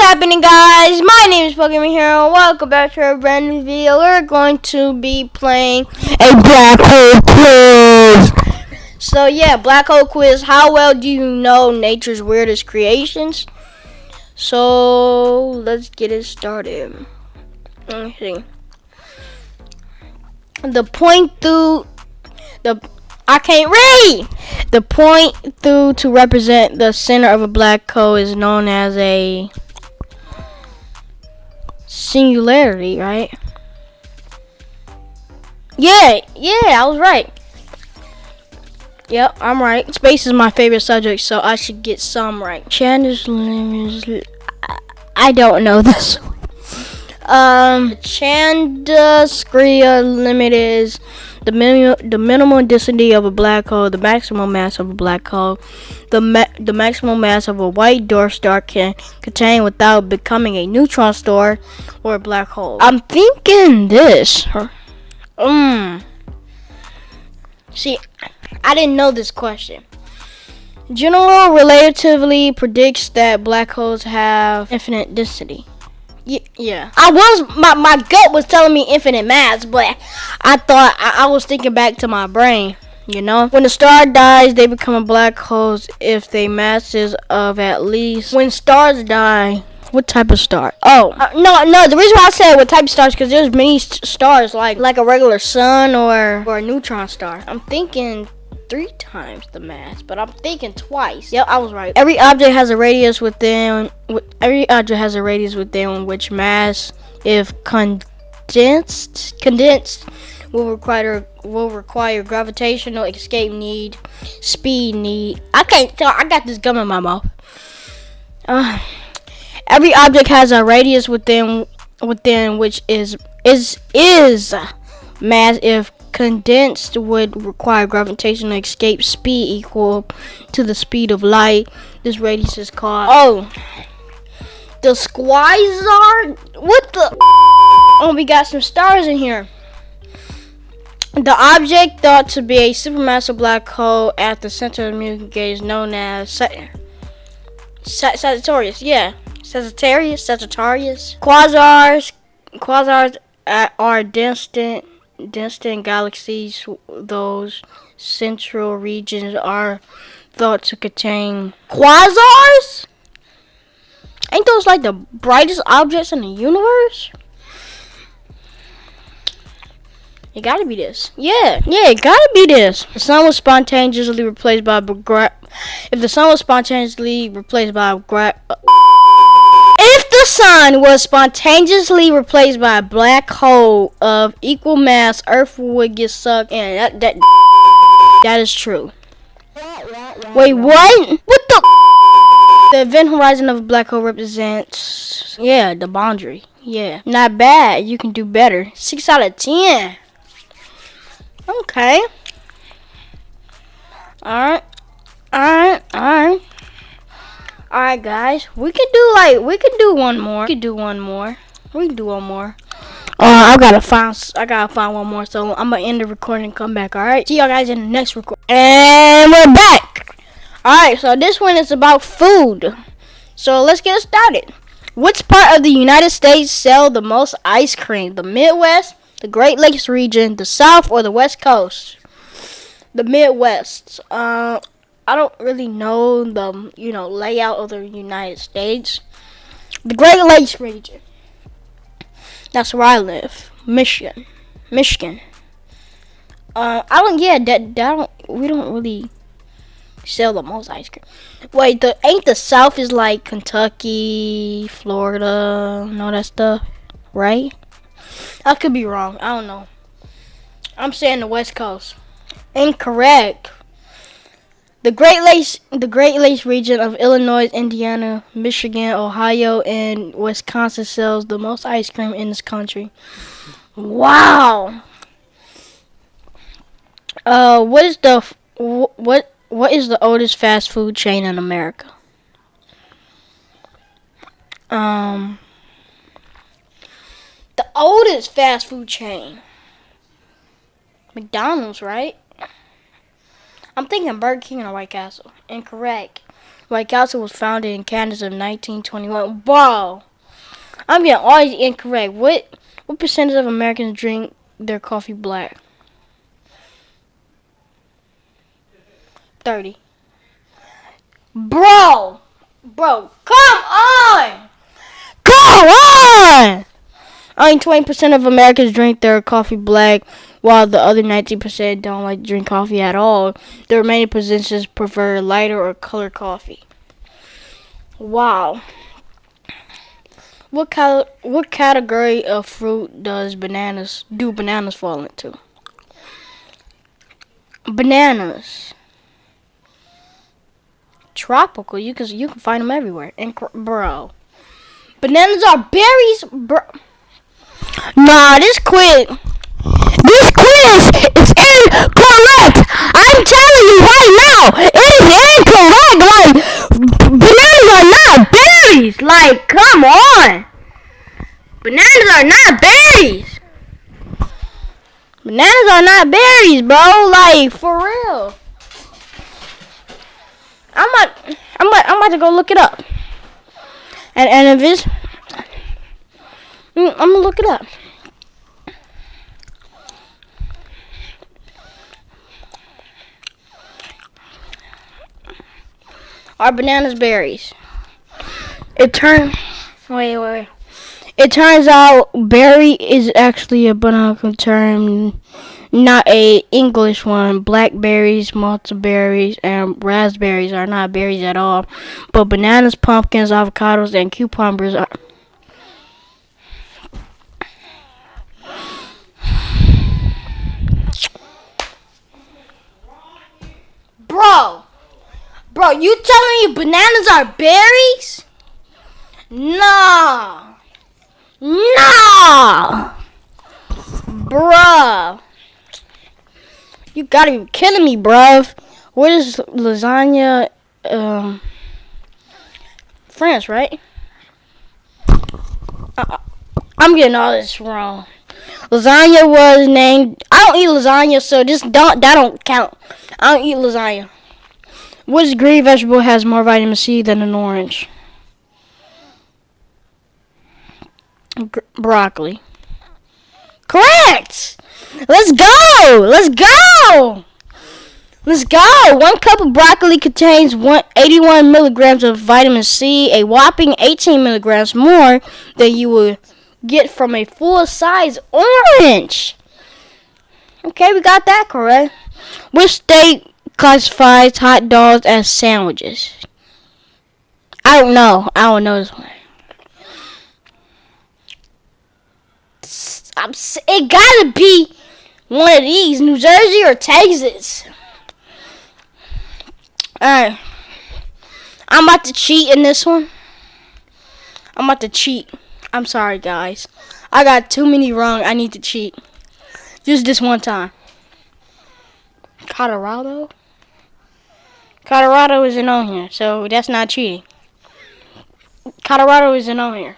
happening guys? My name is Pokemon Hero. Welcome back to a brand new video. We're going to be playing a black hole quiz. So yeah, black hole quiz. How well do you know nature's weirdest creations? So let's get it started. Let's see. The point through the I can't read. The point through to represent the center of a black hole is known as a singularity, right? Yeah, yeah, I was right. Yep, I'm right. Space is my favorite subject, so I should get some right. Chandra's limit I don't know this. Um, Chandrasekhar limit is the minimum the minimum density of a black hole, the maximum mass of a black hole, the ma the maximum mass of a white dwarf star can contain without becoming a neutron star or a black hole. I'm thinking this. Um. See, I didn't know this question. General relativity predicts that black holes have infinite density. Yeah, I was my my gut was telling me infinite mass, but I thought I, I was thinking back to my brain. You know, when a star dies, they become a black holes if they masses of at least. When stars die, what type of star? Oh, uh, no, no. The reason why I said what type of stars because there's many stars like like a regular sun or or a neutron star. I'm thinking three times the mass, but I'm thinking twice. Yep, I was right. Every object has a radius within. Every object has a radius within which mass, if condensed, condensed, will require will require gravitational escape need, speed need. I can't tell. I got this gum in my mouth. Uh, every object has a radius within within which is is is mass if condensed would require gravitational escape speed equal to the speed of light. This radius is called oh the Quasar. What the? Oh, we got some stars in here. The object thought to be a supermassive black hole at the center of the Milky Way is known as Sagittarius. Yeah, Sagittarius. Sagittarius. Quasars. Quasars are distant distant galaxies, those central regions are thought to contain quasars? Ain't those like the brightest objects in the universe? It gotta be this. Yeah, yeah, it gotta be this. The sun was spontaneously replaced by if the sun was spontaneously replaced by gra if the sun was spontaneously replaced by a black hole of equal mass, Earth would get sucked in. That that, that is true. Wait, what? What the? The event horizon of a black hole represents, yeah, the boundary. Yeah, not bad. You can do better. Six out of ten. Okay. Alright. Alright. Alright. Alright guys, we can do like we can do one more. We can do one more. We can do one more. Uh, I gotta find I gotta find one more, so I'm gonna end the recording and come back. All right, see y'all guys in the next record. And we're back. All right, so this one is about food. So let's get started. Which part of the United States sell the most ice cream? The Midwest, the Great Lakes region, the South, or the West Coast? The Midwest. Uh, I don't really know the you know layout of the United States. The Great Lakes region. That's where I live, Michigan, Michigan. Uh, I don't. Yeah, that, that don't. We don't really sell the most ice cream. Wait, the ain't the South is like Kentucky, Florida, and all that stuff, right? I could be wrong. I don't know. I'm saying the West Coast. Incorrect. The Great Lakes, the Great Lakes region of Illinois, Indiana, Michigan, Ohio, and Wisconsin sells the most ice cream in this country. Wow. Uh, what is the what what is the oldest fast food chain in America? Um, the oldest fast food chain. McDonald's, right? I'm thinking Burger King or White Castle. Incorrect. White Castle was founded in Canada in 1921. Bro, I'm getting all incorrect. What what percentage of Americans drink their coffee black? 30. Bro, bro, come on, come on. Only 20% of Americans drink their coffee black, while the other 19% don't like to drink coffee at all. The remaining percentages prefer lighter or colored coffee. Wow. What cal- what category of fruit does bananas do bananas fall into? Bananas. Tropical. You can you can find them everywhere. And bro, bananas are berries, bro. Nah, this quiz. This quiz is incorrect. I'm telling you right now, it is incorrect. Like bananas are not berries. Like, come on. Bananas are not berries. Bananas are not berries, bro. Like, for real. I'm about, I'm about, I'm about to go look it up. And and if it's, I'm gonna look it up. Are bananas berries? It turns. Wait, wait. It turns out berry is actually a botanical term, not a English one. Blackberries, mulberries, and raspberries are not berries at all. But bananas, pumpkins, avocados, and cucumbers are. Bro! Bro, you telling me bananas are berries? Nah. Nah. Bruh. You gotta be kidding me, bruv. What is lasagna? Um, France, right? Uh, I'm getting all this wrong. Lasagna was named. I don't eat lasagna, so this don't that don't count. I don't eat lasagna. Which green vegetable has more vitamin C than an orange? Gr broccoli. Correct! Let's go! Let's go! Let's go! One cup of broccoli contains 81 milligrams of vitamin C, a whopping 18 milligrams more than you would get from a full size orange. Okay, we got that correct. Which state classifies hot dogs as sandwiches? I don't know. I don't know this one. I'm, it gotta be one of these, New Jersey or Texas. Alright. I'm about to cheat in this one. I'm about to cheat. I'm sorry, guys. I got too many wrong. I need to cheat. Just this one time. Colorado? Colorado isn't on here, so that's not cheating. Colorado isn't on here.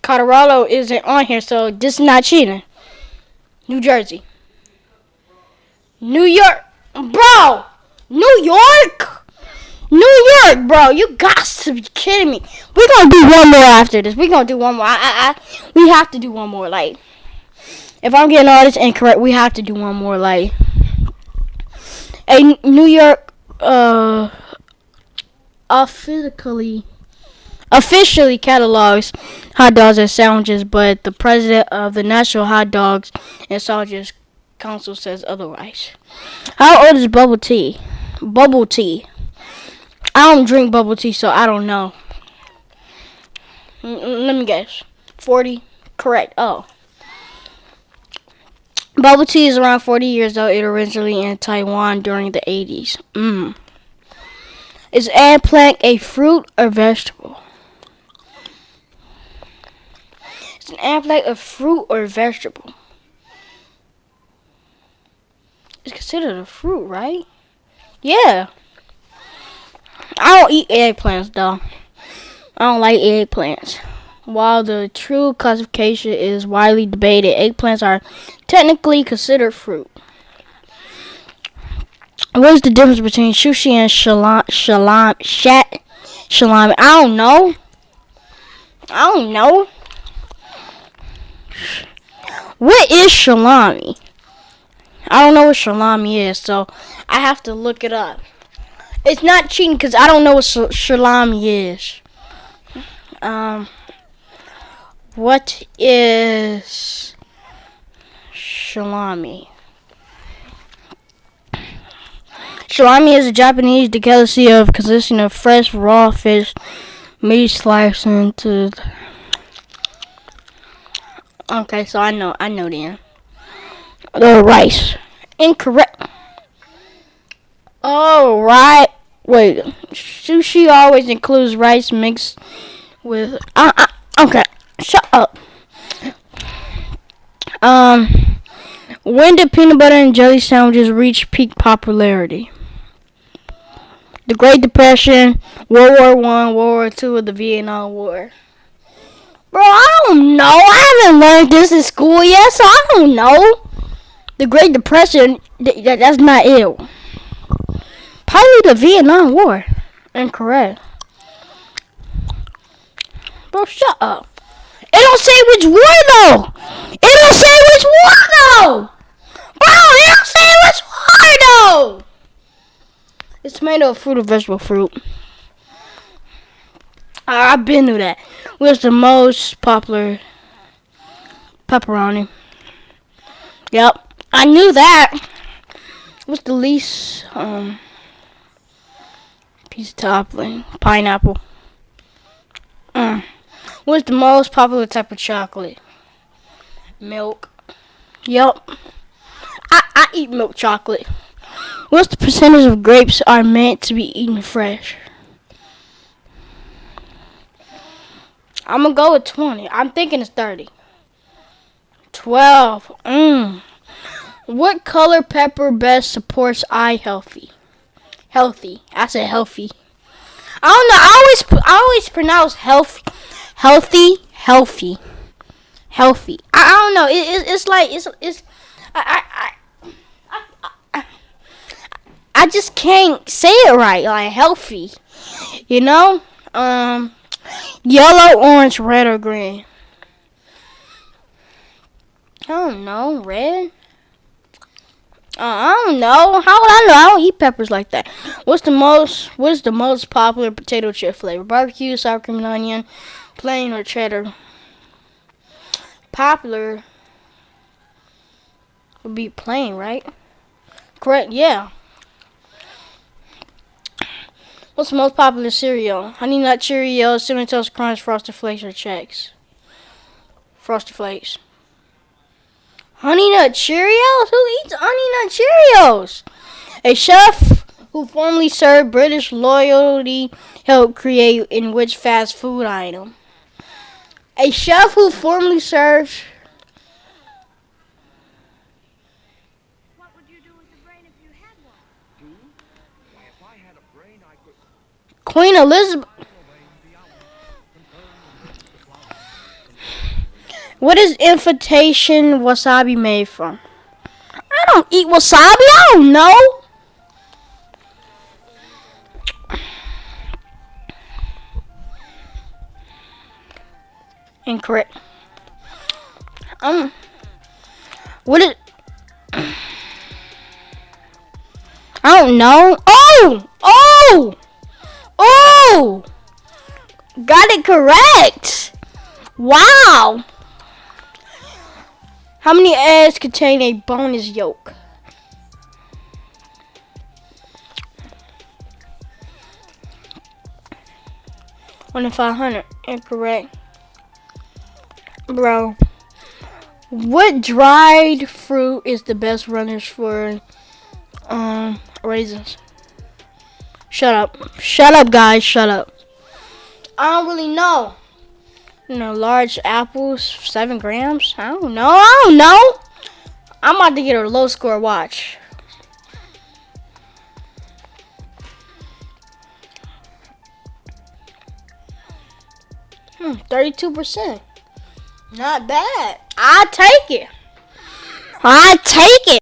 Colorado isn't on here, so this is not cheating. New Jersey. New York. Bro! New York? New York, bro. You got to be kidding me. We're going to do one more after this. We're going to do one more. I, I, I, we have to do one more. Like, if I'm getting all this incorrect, we have to do one more. Like a New York uh officially officially catalogs hot dogs as sandwiches, but the president of the National Hot Dogs and Sausages Council says otherwise. How old is bubble tea? Bubble tea. I don't drink bubble tea, so I don't know. Let me guess. 40? Correct. Oh. Bubble tea is around 40 years old. It originally in Taiwan during the 80s. Mmm. Is eggplant a fruit or vegetable? Is an eggplant a fruit or vegetable? It's considered a fruit, right? Yeah. I don't eat eggplants, though. I don't like eggplants. While the true classification is widely debated, eggplants are technically considered fruit. What's the difference between sushi and shalom, shalom, shat, shalami? I don't know. I don't know. What is shalami? I don't know what shalami is, so I have to look it up. It's not cheating because I don't know what shalami is. Um, what is shalami? Shalami is a Japanese delicacy of consisting of fresh raw fish, meat sliced into. Okay, so I know, I know then. The rice. Incorrect. Oh, right. Wait. Sushi always includes rice mixed with. Uh, uh, okay. Shut up. Um. When did peanut butter and jelly sandwiches reach peak popularity? The Great Depression, World War One, World War Two, or the Vietnam War. Bro, I don't know. I haven't learned this in school yet, so I don't know. The Great Depression, th- that's not it. Probably the Vietnam War. Incorrect. Bro, shut up. It don't say which war though. It don't say which war though. Bro, it don't say which war though. It's tomato, fruit, or vegetable fruit. I've been through that. What's the most popular? Pepperoni. Yep, I knew that. What's the least um piece of topping? Pineapple. Mm. What's the most popular type of chocolate? Milk. Yep. I, I eat milk chocolate. What's the percentage of grapes are meant to be eaten fresh? I'm gonna go with 20. I'm thinking it's 30. 12. Mmm. What color pepper best supports eye healthy? Healthy. I said healthy. I don't know. I always I always pronounce healthy, healthy, healthy, healthy. I, I don't know. It, it, it's like it's it's I I, I I I just can't say it right. Like healthy, you know. Um. Yellow, orange, red, or green? I don't know. Red? Uh, I don't know. How would I know? I don't eat peppers like that. What's the most? What is the most popular potato chip flavor? Barbecue, sour cream and onion, plain or cheddar? Popular would be plain, right? Correct. Yeah. What's the most popular cereal? Honey Nut Cheerios, Cinnamon Toast Crunch, Frosted Flakes, or Chex? Frosted Flakes. Honey Nut Cheerios? Who eats Honey Nut Cheerios? A chef who formerly served British loyalty helped create in which fast food item? A chef who formerly served Queen Elizabeth. What is invitation wasabi made from? I don't eat wasabi. I don't know. Incorrect. Um. what is? I don't know. Oh! Oh! Oh! Got it correct! Wow! How many eggs contain a bonus yolk? One in 500. Incorrect. Bro. What dried fruit is the best runners for um, raisins? Shut up. Shut up, guys. Shut up. I don't really know. You know, large apples, seven grams. I don't know. I don't know. I'm about to get a low score watch. Hmm, 32%. Not bad. I take it. I take it.